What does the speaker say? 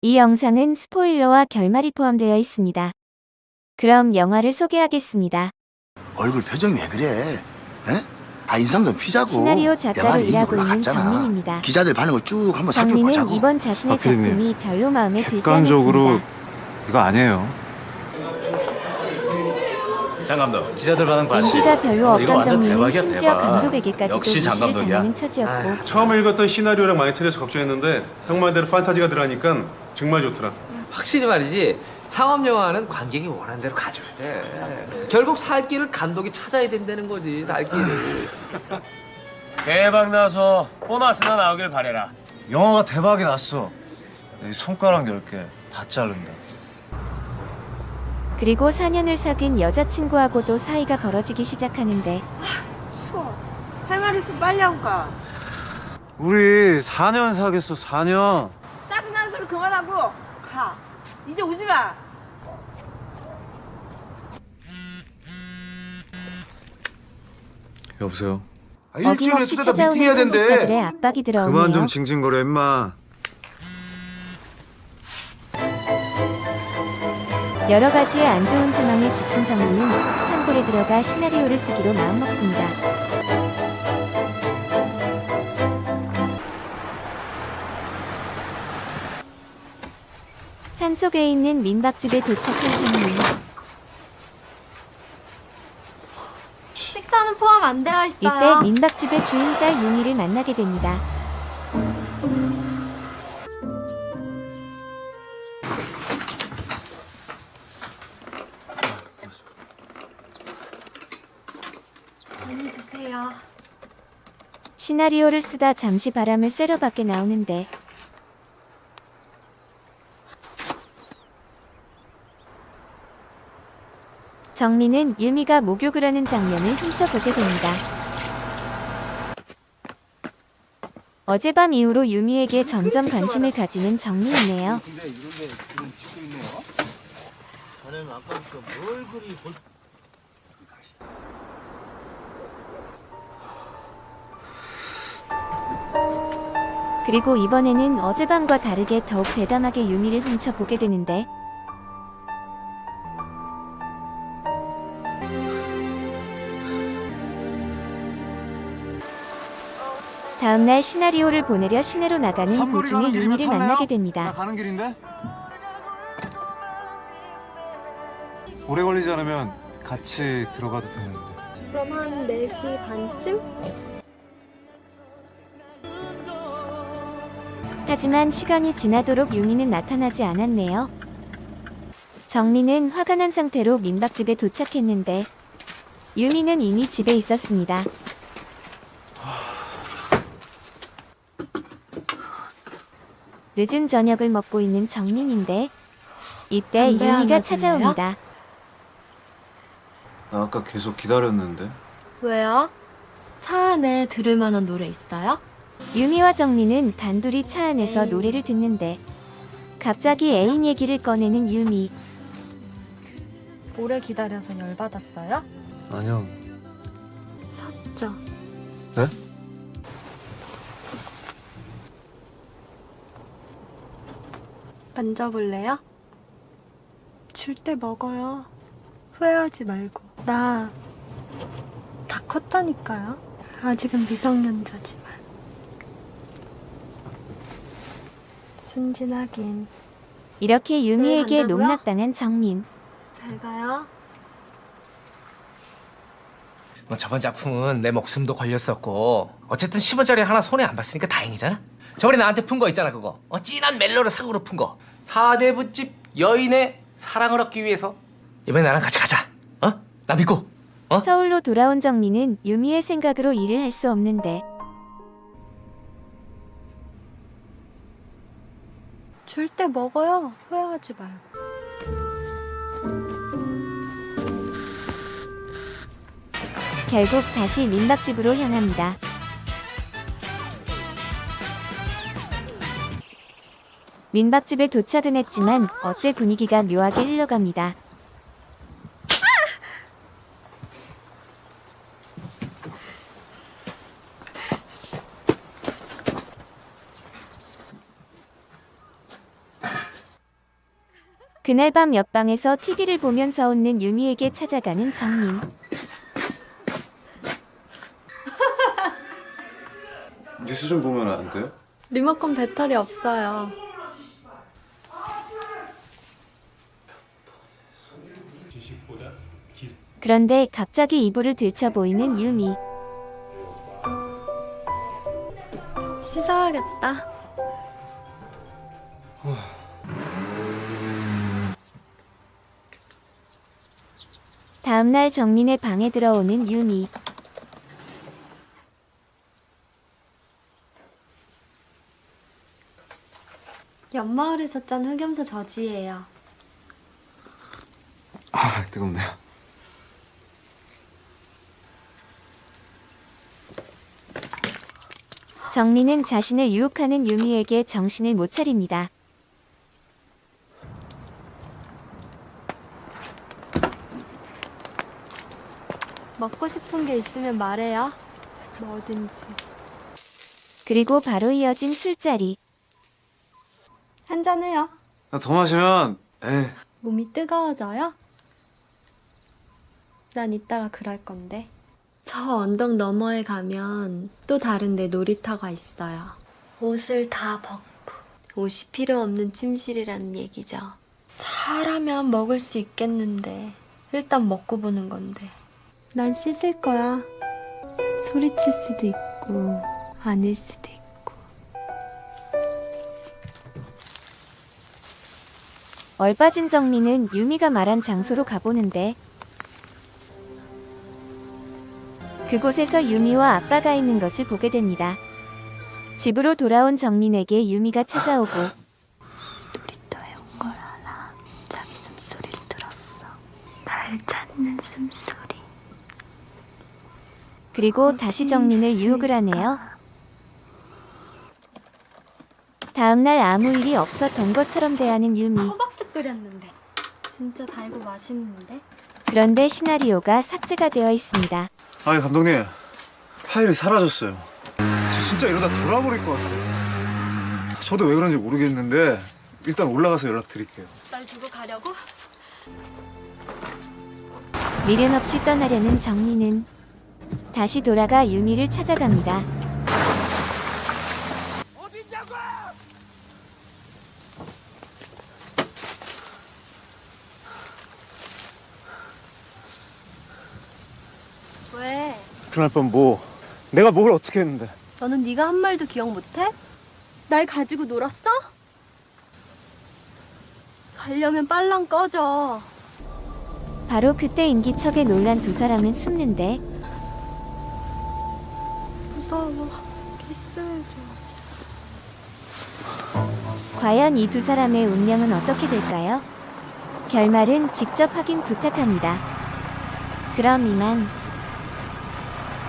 이 영상은 스포일러와 결말이 포함되어 있습니다. 그럼 영화를 소개하겠습니다. 얼굴 표정이 왜 그래? 에? 아 인상 좀 피자고. 시나리오 내 작가로 일하고 있는. 정민입니다. 기자들 반응을 쭉 한번 살펴보자고. 이번 자신의 박 PD님, 작품이 별로 마음에 들지 객관적으로 않았습니다. 이거 아니에요. 장 감독 기자들 반응 봤지? 인기가 별로 이거 없던 완전 정민은 대박이야, 심지어 대박. 감독에게까지도 역시 장 무시를 감독이야. 당하는 처지였고 처음에 읽었던 시나리오랑 많이 틀려서 걱정했는데 형 말대로 판타지가 들어가니까 정말 좋더라. 확실히 말이지 상업 영화는 관객이 원하는 대로 가져야 돼. 결국 살 길을 감독이 찾아야 된다는 거지 살 길을. 대박 나서 보너스나 나오길 바래라 영화가 대박이 났어. 내 손가락 10개 다 자른다. 그리고 4년을 사귄 여자친구하고도 사이가 벌어지기 시작하는데 할말 있으면 빨리 하고 가. 우리 4년 사겠어, 4년. 그만하고 가. 이제 오지 마. 여보세요? 아, 일주일에 어김없이 쓰다 찾아오는 미팅해야 된대. 압박이 들어오네요. 그만 좀 징징거려, 임마. 여러 가지의 안 좋은 상황에 지친 정민은 산골에 들어가 시나리오를 쓰기로 마음먹습니다. 산속에 있는 민박집에 도착한 정민. 식사는 포함 안 되어 있어요. 이때 민박집의 주인 딸 유미를 만나게 됩니다. 많이 드세요. 시나리오를 쓰다 잠시 바람을 쐬러 밖에 나오는데 정민은 유미가 목욕을 하는 장면을 훔쳐보게 됩니다. 어젯밤 이후로 유미에게 점점 관심을 가지는 정민이네요. 그리고 이번에는 어젯밤과 다르게 더욱 대담하게 유미를 훔쳐보게 되는데 다음날 시나리오를 보내려 시내로 나가는 도중에 길이면 유미를? 만나게 나 됩니다. 가는 길인데? 오래 걸리지 않으면 같이 들어가도 되는데. 그럼 한 4시 반쯤? 하지만 시간이 지나도록 유미는 나타나지 않았네요. 정민은 화가 난 상태로 민박집에 도착했는데 유미는 이미 집에 있었습니다. 늦은 저녁을 먹고 있는 정민인데 이때 담배 하나 유미가? 찾아옵니다. 나 아까 계속 기다렸는데. 왜요? 차 안에 들을 만한 노래 있어요? 유미와 정민은 단둘이 차 안에서 노래를 듣는데 갑자기 애인 얘기를 꺼내는 유미. 오래 기다려서 열받았어요? 아니요. 섰죠. 네? 만져볼래요? 줄 때 먹어요. 후회하지 말고. 나 다 컸다니까요. 아직은 미성년자지만. 순진하긴. 이렇게 유미에게 간다고요? 농락당한 정민. 잘 가요. 뭐 저번 작품은 내 목숨도 걸렸었고 어쨌든 10원짜리 하나 손에 안 봤으니까 다행이잖아. 저번에 나한테 푼 거 있잖아 그거. 어, 진한 멜로를 상으로 푼 거. 사대부집 여인의 사랑을 얻기 위해서 이번에 나랑 같이 가자. 어? 나 믿고. 어? 서울로 돌아온 정민은 유미의 생각으로 일을 할 수 없는데 줄 때 먹어요. 후회하지 말고. 결국 다시 민박집으로 향합니다. 민박집에 도착은 했지만 어째 분위기가 묘하게 흘러갑니다. 그날 밤 옆방에서 TV를 보면서 웃는 유미에게 찾아가는 정민. 뉴스 좀 보면 안 돼요? 리모컨 배터리 없어요. 그런데 갑자기 이불을 들쳐 보이는 유미. 씻어야겠다. 다음날 정민의 방에 들어오는 유미. 옆마을에서 짠 흑염소 저지예요. 아 뜨겁네요. 정민은 자신을 유혹하는 유미에게 정신을 못 차립니다. 먹고 싶은 게 있으면 말해요. 뭐든지. 그리고 바로 이어진 술자리. 한잔해요. 더 마시면 에 몸이 뜨거워져요? 난 이따가 그럴 건데. 저 언덕 너머에 가면 또 다른데 놀이터가 있어요. 옷을 다 벗고 옷이 필요 없는 침실이라는 얘기죠. 잘하면 먹을 수 있겠는데 일단 먹고 보는 건데. 난 씻을 거야. 소리칠 수도 있고 아닐 수도 있고. 얼빠진 정민은 유미가 말한 장소로 가보는데 그곳에서 유미와 아빠가 있는 것을 보게 됩니다. 집으로 돌아온 정민에게 유미가 찾아오고 놀이터에 온 걸 알아. 자기 숨소리를 들었어. 날 찾는 숨소리. 그리고 다시 정민을 유혹을 하네요. 다음날 아무 일이 없었던 것처럼 대하는 유미. 호박죽 끓였는데. 진짜 달고 맛있는데? 그런데 시나리오가 삭제가 되어 있습니다. 아니 감독님 파일이 사라졌어요. 저 진짜 이러다 돌아버릴 것 같아요. 저도 왜 그런지 모르겠는데 일단 올라가서 연락드릴게요. 날 두고 가려고? 미련 없이 떠나려는 정민은 다시 돌아가 유미를 찾아갑니다. 왜? 그날 밤 뭐 내가 뭘 어떻게 했는데 너는 네가 한 말도 기억 못해? 날 가지고 놀았어? 가려면 빨랑 꺼져. 바로 그때 인기척에 놀란 두 사람은 숨는데 무서워. 키스해줘. 과연 이 두 사람의 운명은 어떻게 될까요? 결말은 직접 확인 부탁합니다. 그럼 이만